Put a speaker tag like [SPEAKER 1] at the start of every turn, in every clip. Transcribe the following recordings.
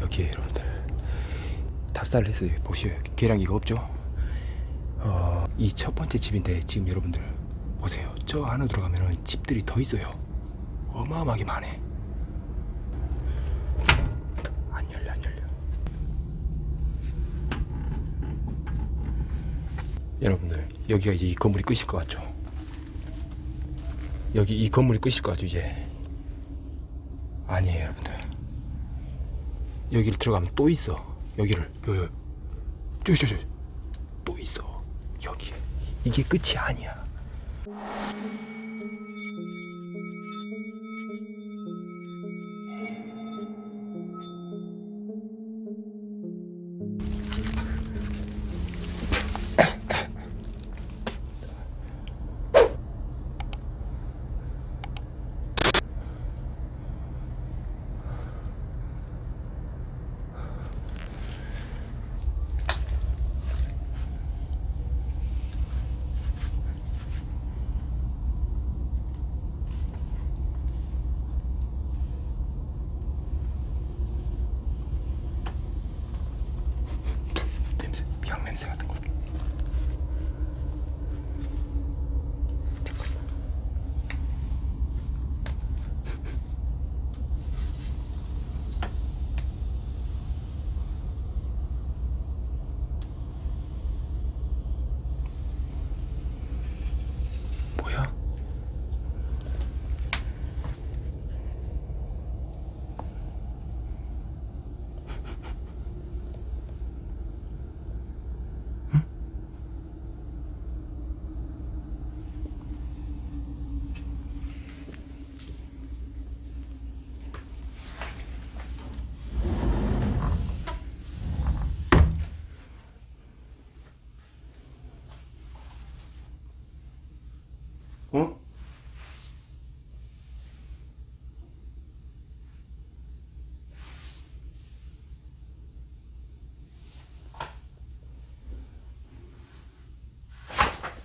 [SPEAKER 1] 여기에 여러분들 했어요 보시오. 계량기가 없죠? 어, 이 첫 번째 집인데 지금 여러분들 보세요. 저 안으로 들어가면 집들이 더 있어요. 어마어마하게 많네 안 열려 안 열려. 여러분들 여기가 이제 이 건물이 끝일 것 같죠? 여기 이 건물이 끝일 것 같죠 이제? 아니에요 여러분들 여기를 들어가면 또 있어. 여기를. 요요. 저기 저기 또 있어. 여기. 이게 끝이 아니야 어?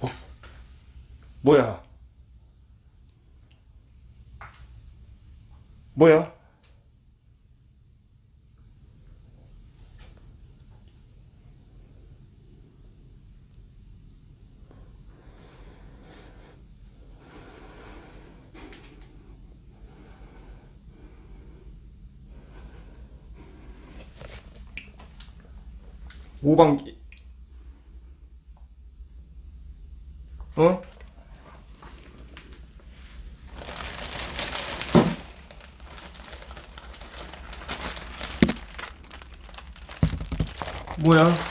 [SPEAKER 1] 어? 뭐야? 뭐야? 오방기 어? 뭐야?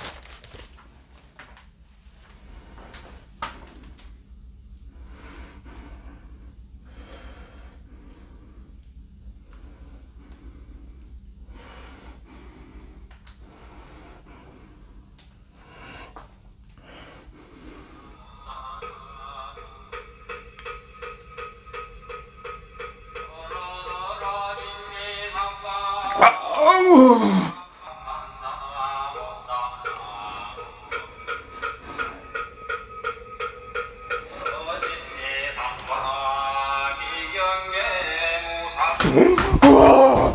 [SPEAKER 1] 우와!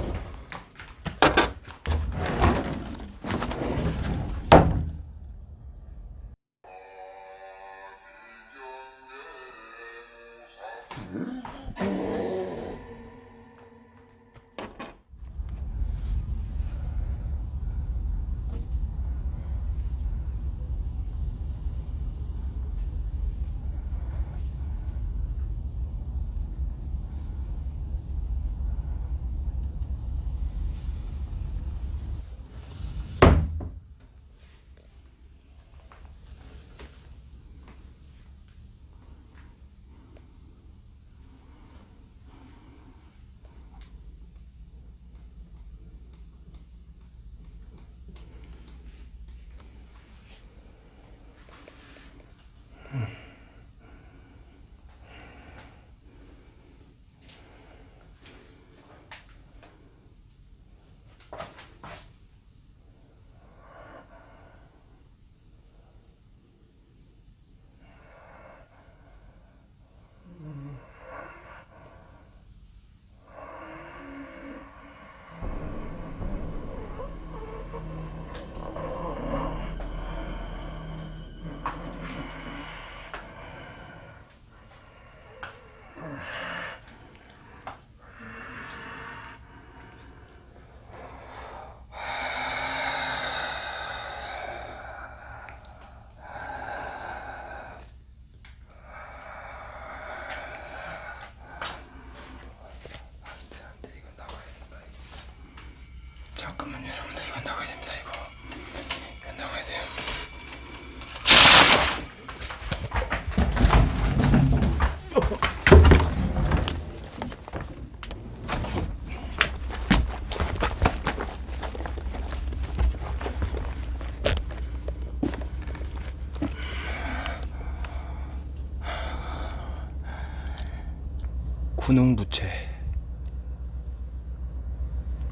[SPEAKER 1] 군웅부채.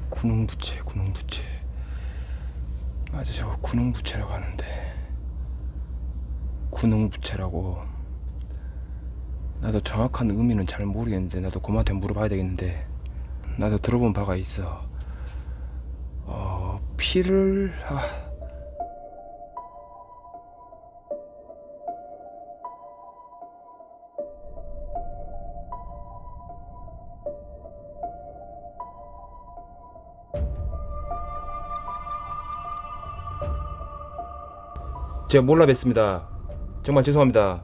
[SPEAKER 1] 군웅부채 군웅부채. 맞아 저거 군웅부채라고 하는데. 군웅부채라고. 나도 정확한 의미는 잘 모르겠는데 나도 고모한테 물어봐야 되겠는데. 나도 들어본 바가 있어. 어 피를 아, 제가 몰라 뵀습니다. 정말 죄송합니다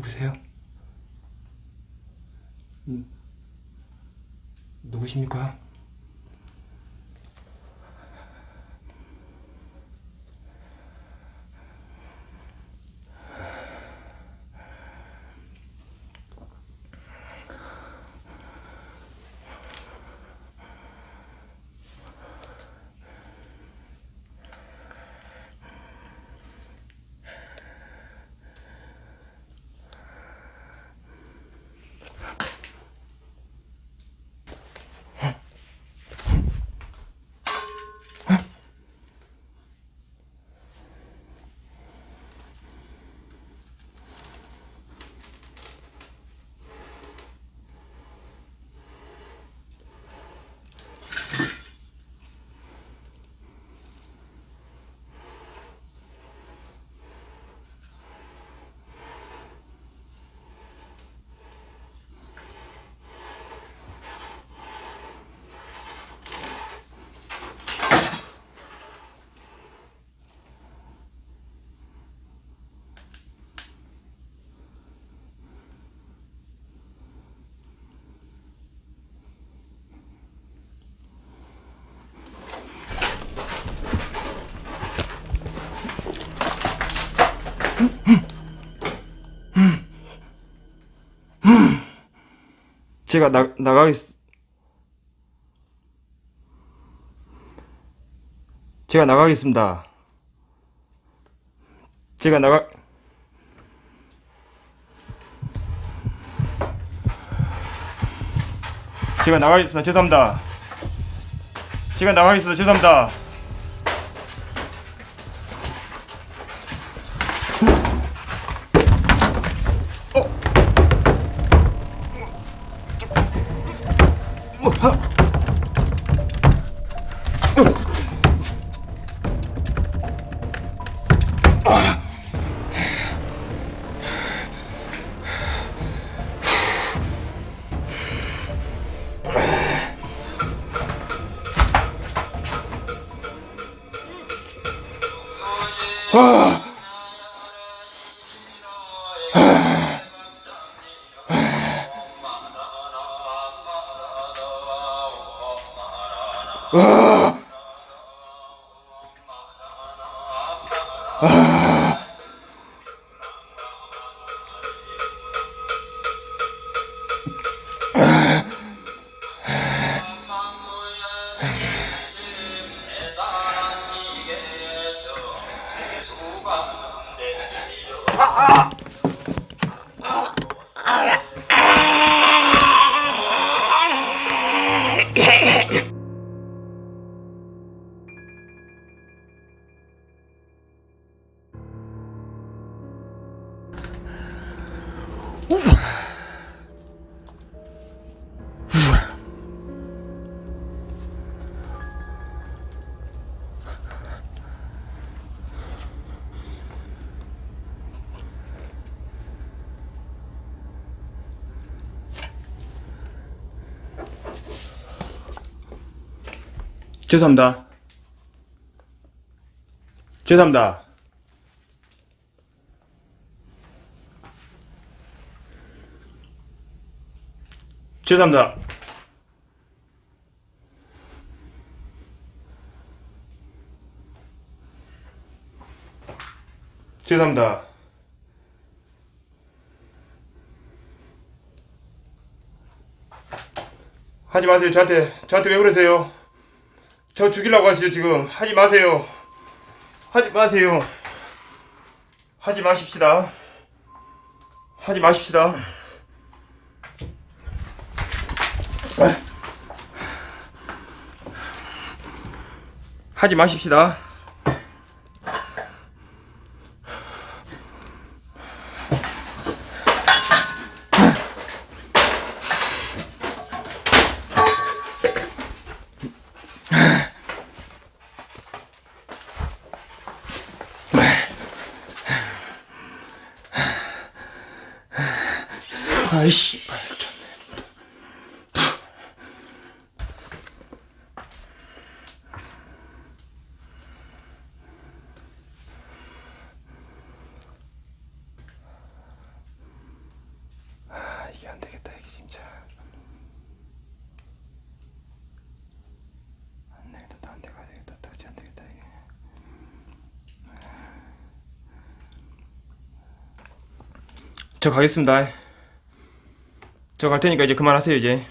[SPEAKER 1] 누구세요? 음, 누구십니까? 제가 나, 나가겠, 제가 나가겠습니다. 제가 나가, 제가 나가겠습니다. 죄송합니다. 제가 나가겠습니다. 죄송합니다. Oh. 아! 죄송합니다. 죄송합니다. 죄송합니다. 죄송합니다. 하지 마세요. 저한테 저한테 왜 그러세요? 저 죽이려고 하시죠 지금. 하지 마세요. 하지 마세요. 하지 마십시다. 하지 마십시다. 하지 마십시다 아이씨 아 이게 안 되겠다 이게 진짜. 안 되겠다 딴데 가야 되겠다 딱지 안 되겠다 이게. 저 가겠습니다 저 갈 테니까 이제 그만하세요 이제